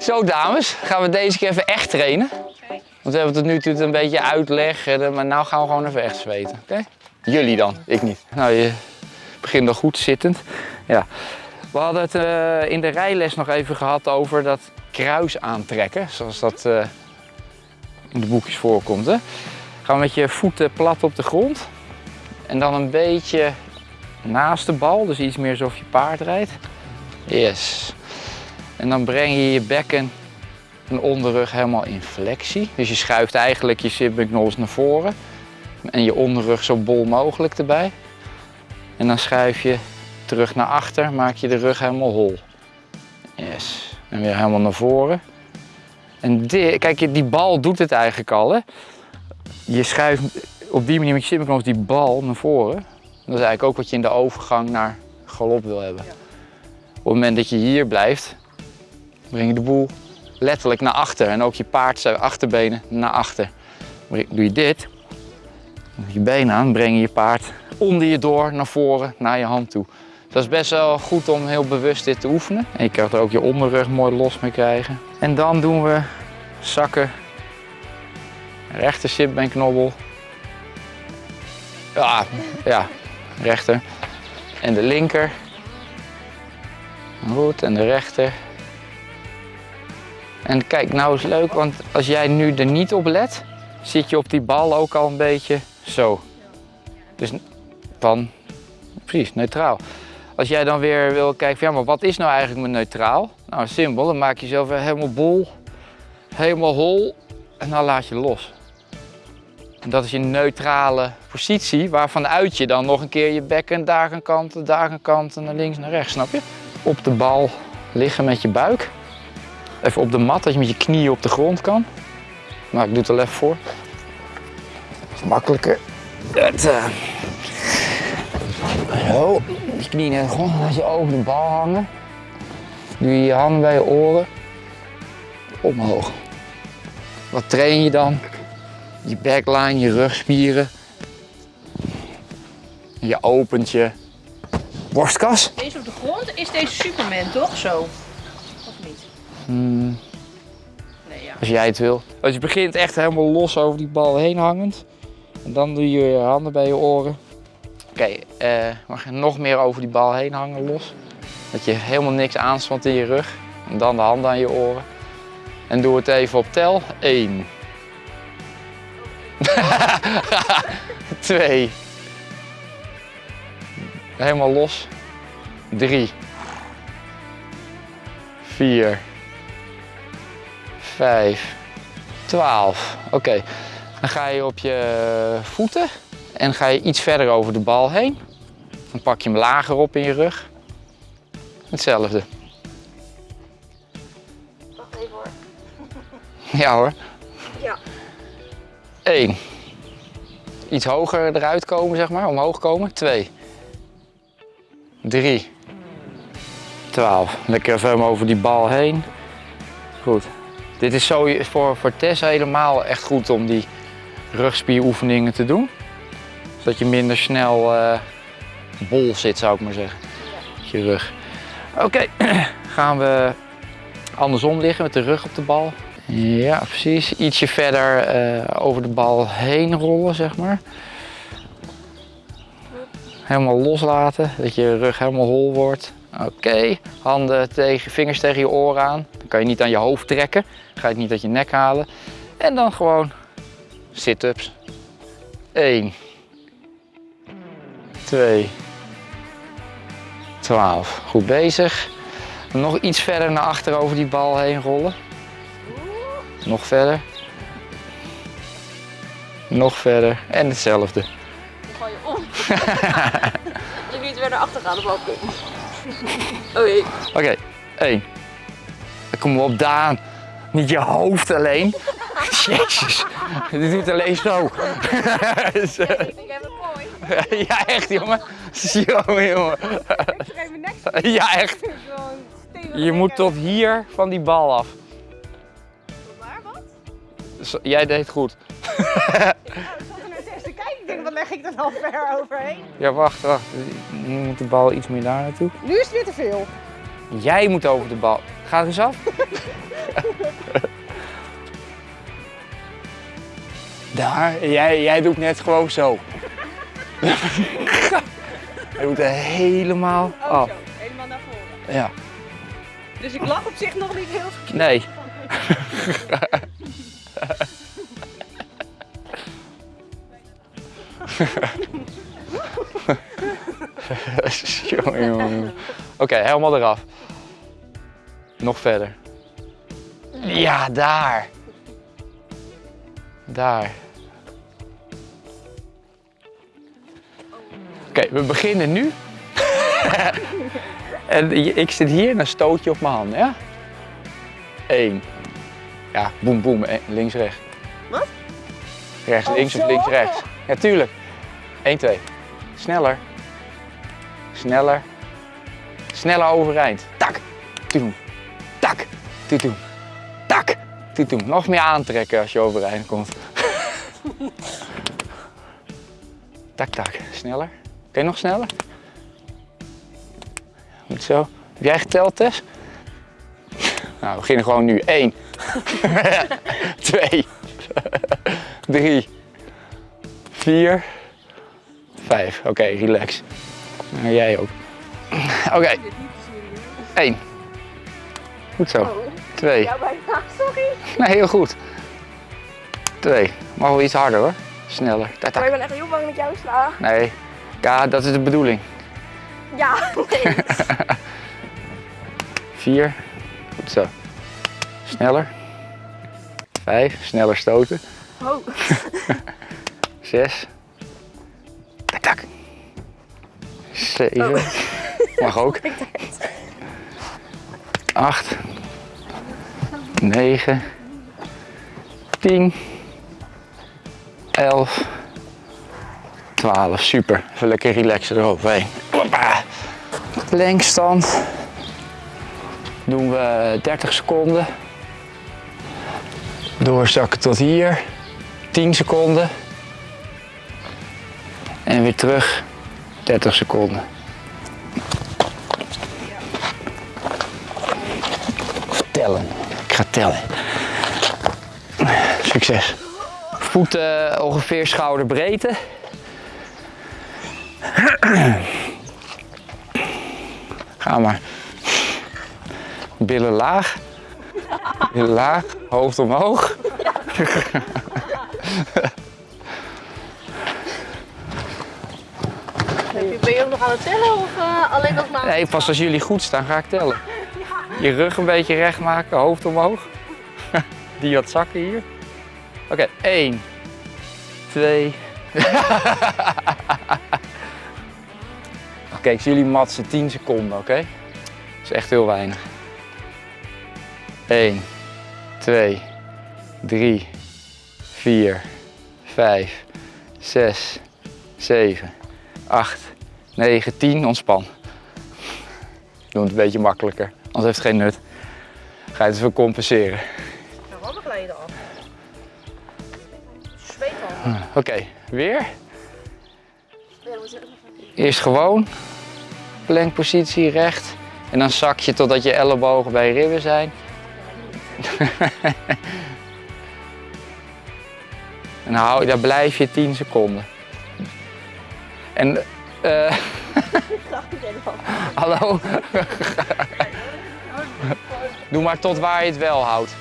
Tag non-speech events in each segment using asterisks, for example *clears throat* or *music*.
Zo dames, gaan we deze keer even echt trainen. Want we hebben tot nu toe een beetje uitleg, en, maar nu gaan we gewoon even echt zweten. Oké? Jullie dan, ik niet. Nou, je begint nog goed zittend. Ja. We hadden het eh, in de rijles nog even gehad over dat kruis aantrekken, zoals dat eh, in de boekjes voorkomt. Hè? Gaan we met je voeten plat op de grond en dan een beetje naast de bal, dus iets meer alsof je paard rijdt. Yes. En dan breng je je bekken en onderrug helemaal in flexie. Dus je schuift eigenlijk je sitback naar voren en je onderrug zo bol mogelijk erbij. En dan schuif je terug naar achter, maak je de rug helemaal hol. Yes. En weer helemaal naar voren. En dit, kijk, die bal doet het eigenlijk al. Hè? Je schuift op die manier met je sitback die bal naar voren. Dat is eigenlijk ook wat je in de overgang naar galop wil hebben. Op het moment dat je hier blijft, breng je de boel letterlijk naar achter. En ook je paard zijn achterbenen naar achter. Doe je dit, je benen aan, breng je je paard onder je door naar voren, naar je hand toe. Dat is best wel goed om heel bewust dit te oefenen. En je kan er ook je onderrug mooi los mee krijgen. En dan doen we zakken, rechter sitbeenknobbel. Ja, ja, rechter. En de linker. Goed, en de rechter. En kijk, nou is leuk, want als jij nu er niet op let, zit je op die bal ook al een beetje zo. Dus dan, precies, neutraal. Als jij dan weer wil kijken, ja, maar wat is nou eigenlijk mijn neutraal? Nou, simpel, dan maak je jezelf helemaal bol, helemaal hol en dan laat je los. En dat is je neutrale positie, waarvanuit je dan nog een keer je bekken daar gaan kanten, daar gaan kanten, naar links, naar rechts, snap je? Op de bal liggen met je buik. Even op de mat, dat je met je knieën op de grond kan. Maar ik doe het er even voor. Dat makkelijker. Zo, je knieën naar de grond, laat je over de bal hangen. Doe je je handen bij je oren. Omhoog. Wat train je dan? Je backline, je rugspieren. Je opent je borstkas. Deze op de grond is deze Superman, toch? Zo. Hmm, Nee, ja. als jij het wil. Als je begint echt helemaal los over die bal heen hangend. En dan doe je je handen bij je oren. Oké, eh, mag je nog meer over die bal heen hangen los. Dat je helemaal niks aanspant in je rug. En dan de handen aan je oren. En doe het even op tel. 1. 2. *laughs* Helemaal los. 3. 4. 5. 12. Oké, dan ga je op je voeten en ga je iets verder over de bal heen. Dan pak je hem lager op in je rug. Hetzelfde. Wacht even hoor. Ja hoor. Ja. 1. Iets hoger eruit komen, zeg maar, omhoog komen. 2. 3. 12. Lekker even over die bal heen. Goed. Dit is zo voor, voor Tess helemaal echt goed om die rugspieroefeningen te doen. Zodat je minder snel eh, bol zit, zou ik maar zeggen. Je rug. Oké, *clears throat* gaan we andersom liggen met de rug op de bal. Ja, precies. Ietsje verder eh, over de bal heen rollen, zeg maar. Helemaal loslaten, dat je rug helemaal hol wordt. Oké, handen tegen, vingers tegen je oren aan. Kan je niet aan je hoofd trekken. Ga je het niet uit je nek halen. En dan gewoon sit-ups. 1, 2, 12. Goed bezig. Nog iets verder naar achter over die bal heen rollen. Nog verder. Nog verder. En hetzelfde. Dan je om. *laughs* Als ik niet weer naar achter ga, dan val ik om. *laughs* Oh jee. Oké, één. Kom op, Daan. Niet je hoofd alleen. *laughs* Jezus, dit doet alleen zo. *laughs* Ik heb het mooi. *laughs* ja, echt jongen. Jongen. Nek Ja, echt. Je moet tot hier van die bal af. Waar, wat? Jij deed goed. Ik zat er net eens te kijken. Ik denk, wat leg ik dan al ver overheen? Ja, wacht, wacht. Nu moet de bal iets meer daar naartoe. Nu is het weer te veel. Jij moet over de bal. Ga er eens af. *laughs* Daar, jij, jij doet net gewoon zo. *laughs* Hij doet er helemaal Oh, af. zo. Helemaal naar voren. Ja, Dus ik lag op zich nog niet heel verkeerd. nee. *laughs* jongen, jongen, jongen. Oké, helemaal eraf. Nog verder. Ja, daar. Daar. Oké, we beginnen nu. *laughs* en ik zit hier en dan stoot je op mijn hand, ja? Eén. Ja, boem, boem. eh, Links, rechts. Wat? Rechts, Oh, links of links, rechts. Ja, tuurlijk. 1, 2. Sneller. Sneller. Sneller overeind. Tak. Toedoen. Toedoen. Tak. Toedoen. Nog meer aantrekken als je overeind komt. *laughs* tak, tak. Sneller. Kun je nog sneller? Goed zo. Heb jij geteld, Tess? *laughs* Nou, we beginnen gewoon nu. 1. 2. 3. 4. 5. Oké, relax. Nou, jij ook. *laughs* Oké. 1. Goed zo. Oh, 2. ja, bijna. *laughs* Sorry. Nee, heel goed. 2. Mag wel iets harder hoor. Sneller. Tak, Maar ik ben echt heel bang dat ik jou sla. Nee. Ja, dat is de bedoeling. Ja, *laughs* nee. 4. Goed zo. Sneller. 5. Sneller stoten. Oh. *laughs* 6. Tak, tak. 7. Mag ook. 8. 9. 10. 11. 12. Super. Even lekker relaxen eroverheen. Hoppa. Lenkstand. Doen we 30 seconden. Doorzakken tot hier. 10 seconden. En weer terug 30 seconden. Tellen. Ga tellen. Succes. Voeten ongeveer schouderbreedte. Ga maar. Billen laag. Billen laag. Hoofd omhoog. Ben je ook nog aan het tellen of eh, alleen nog maar? Nee, pas als jullie goed staan ga ik tellen. Je rug een beetje recht maken, hoofd omhoog. *laughs* Die wat zakken hier. Oké, 1, 2. *laughs* Oké, ik zie jullie matsen 10 seconden, oké? Dat is echt heel weinig. 1, 2, 3, 4, 5, 6, 7, 8, 9, 10. Ontspan. Doe het een beetje makkelijker, anders heeft het geen nut. Ga je het even compenseren. Nou, handen glijden af. Zweet al. Oké, weer. Eerst gewoon. Plankpositie recht. En dan zak je totdat je ellebogen bij je ribben zijn. *laughs* en dan hou, daar blijf je 10 seconden. En eh *laughs* *laughs* hallo. Doe maar tot waar je het wel houdt.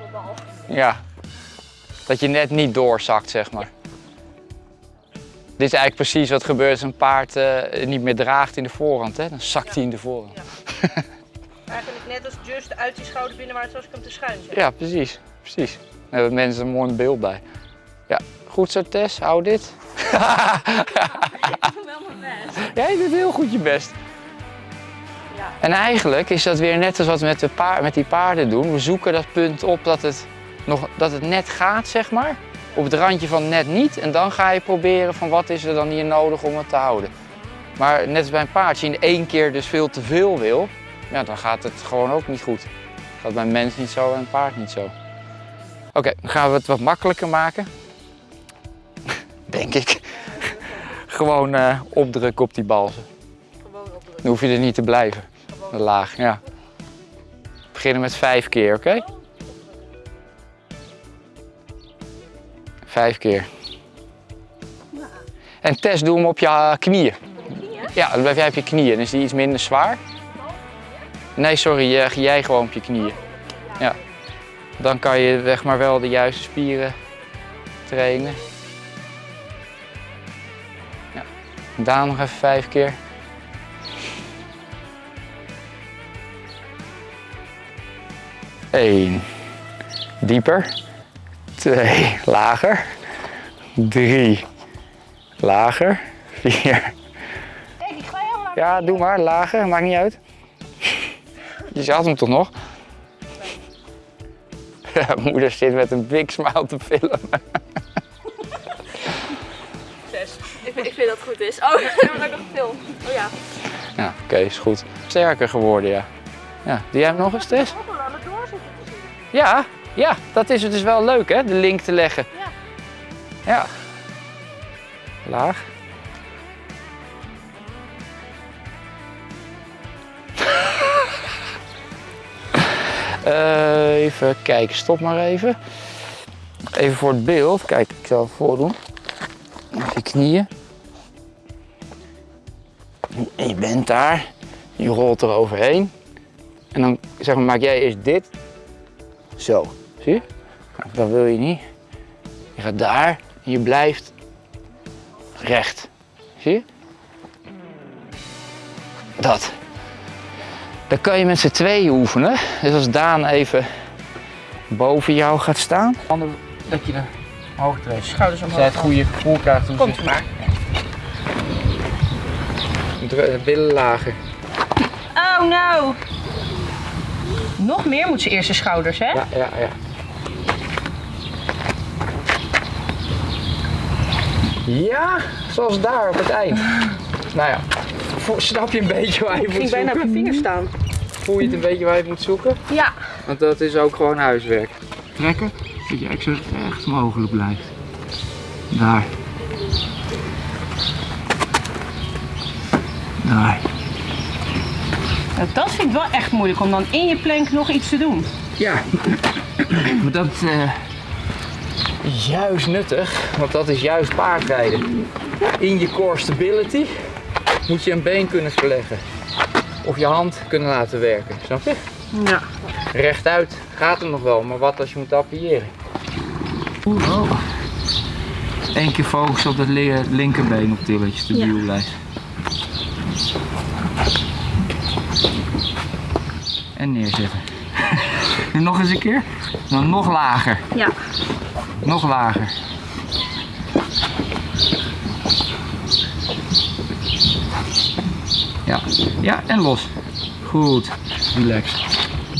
Allemaal. Ja. Dat je net niet doorzakt, zeg maar. Dit is eigenlijk precies wat gebeurt als een paard eh, niet meer draagt in de voorhand. Hè? Dan zakt hij in de voorhand. Eigenlijk net als Just uit die schouder binnenwaarts zoals ik hem te schuin zet. Ja, precies. precies. Dan hebben mensen een mooi beeld bij. Ja, goed zo Tess, hou dit. Ik doe wel mijn best. *laughs* Jij doet heel goed je best. En eigenlijk is dat weer net als wat we met, de paard, met die paarden doen. We zoeken dat punt op dat het, nog, dat het net gaat, zeg maar. Op het randje van net niet. En dan ga je proberen van wat is er dan hier nodig om het te houden. Maar net als bij een paard, als je in één keer dus veel te veel wil, ja, dan gaat het gewoon ook niet goed. Gaat bij een mens niet zo en een paard niet zo. Oké, dan gaan we het wat makkelijker maken. *laughs* Denk ik. *laughs* Gewoon eh, opdrukken op die balzen. Dan hoef je er niet te blijven. Laag, ja. beginnen met vijf keer, oké? Vijf keer. En Tess, doe hem op je knieën. Ja, dan blijf jij op je knieën. Dan is die iets minder zwaar. Nee, sorry, jij gewoon op je knieën. Ja. Dan kan je zeg maar wel de juiste spieren trainen. Daan nog even vijf keer. Eén. Dieper. Twee. Lager. Drie. Lager. Vier. ik ga helemaal Ja, doe maar. Lager. Maakt niet uit. Je zat hem toch nog? Ja, moeder zit met een big smile te filmen. Zes. Ik, vind- ik vind dat het goed is. Oh, dan heb ik nog veel. Oh ja. Ja, oké, is goed. Sterker geworden, ja. Ja, doe jij hem nog eens, Tess? Ja, ja, dat is het dus wel leuk, hè? De link te leggen. Ja. Ja. Laag. *laughs* Eh, even kijken, stop maar even. Even voor het beeld. Kijk, ik zal het voordoen. Op je knieën. Je bent daar. Je rolt er overheen. En dan zeg maar, maak jij eerst dit. Zo. Zie je? Nou, dat wil je niet. Je gaat daar en je blijft recht. Zie je? Dat. Dan kan je met z'n tweeën oefenen. Dus als Daan even boven jou gaat staan. Ander, dat je de hoog trekt. Schouders Als jij het goede gevoel krijgt Komt maar. billen lager. Oh no. Nog meer moet ze eerst de schouders, hè? Ja, ja, ja. Ja, zoals daar op het eind. Nou ja, snap je een beetje waar je Ik moet ging bijna op zoeken? mijn vingers staan. Voel je het een beetje waar je moet zoeken? Ja. Want dat is ook gewoon huiswerk. Trekken, dat je zo recht mogelijk blijft. Daar. Daar. Nou, dat vind ik wel echt moeilijk om dan in je plank nog iets te doen. Ja, *clears throat* maar dat eh, is juist nuttig, want dat is juist paardrijden. In je core stability moet je een been kunnen verleggen. Of je hand kunnen laten werken, snap je? Ja. Rechtuit gaat het nog wel, maar wat als je moet appiëren? Oh. Eén keer focus op het li- linkerbeen op til, dat je stabiel Ja. En neerzetten. Nu *laughs* nog eens een keer. Dan nog lager. Ja. Nog lager. Ja, ja en los. Goed. Relax.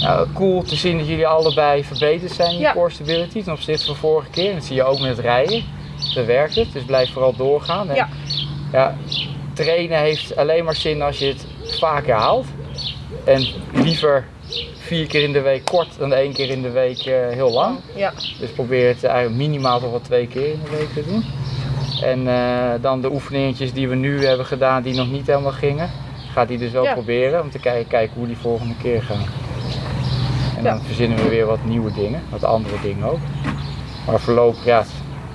Nou, cool te zien dat jullie allebei verbeterd zijn in je Ja. core stability ten opzichte van vorige keer. En dat zie je ook met het rijden. Daar werkt het, dus blijf vooral doorgaan. En, Ja. ja, trainen heeft alleen maar zin als je het vaker haalt. En liever vier keer in de week kort dan één keer in de week eh, heel lang. Ja. Dus probeer het eigenlijk minimaal toch wel twee keer in de week te doen. En eh, dan de oefeningetjes die we nu hebben gedaan die nog niet helemaal gingen, gaat hij dus wel Ja. proberen om te kijken, kijken hoe die volgende keer gaan. En dan verzinnen we weer wat nieuwe dingen, wat andere dingen ook. Maar voorlopig, ja,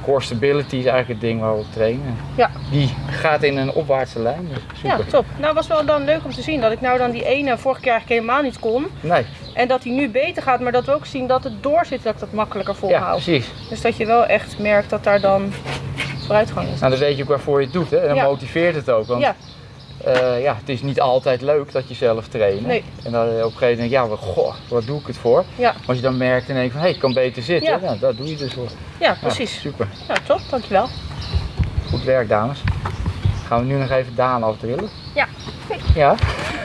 core stability is eigenlijk het ding waar we op trainen. Ja. Die gaat in een opwaartse lijn, dus Ja, super. top. Nou, was wel dan leuk om te zien dat ik nou dan die ene vorige keer eigenlijk helemaal niet kon. Nee, En dat die nu beter gaat, maar dat we ook zien dat het doorzit, dat ik dat makkelijker ja, volhoud. precies. dus dat je wel echt merkt dat daar dan vooruitgang is. Nou, dan weet je ook waarvoor je het doet hè? en dan Ja. motiveert het ook. Want Ja, Eh, ja, het is niet altijd leuk dat je zelf traint. Nee. En dan op een gegeven moment ja, maar goh, wat doe ik het voor? ja, Maar als je dan merkt en denkt van, hé, hey, ik kan beter zitten, Ja. ja. dat doe je dus voor. ja, Ja, precies. super, Nou, top, dankjewel. goed werk dames. Gaan we nu nog even Daan afdrillen? Ja. Ja?